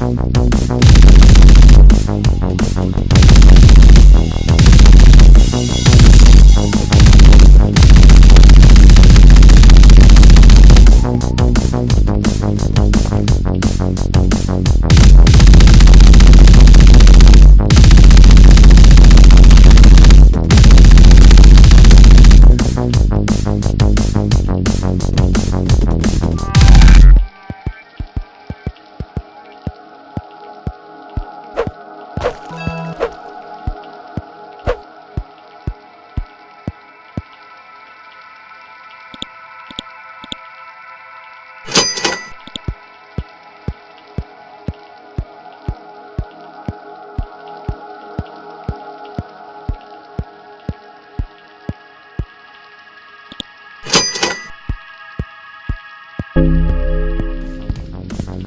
Thank you.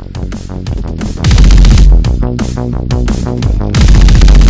I'm not going to be able to do that.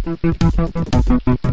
Thank you.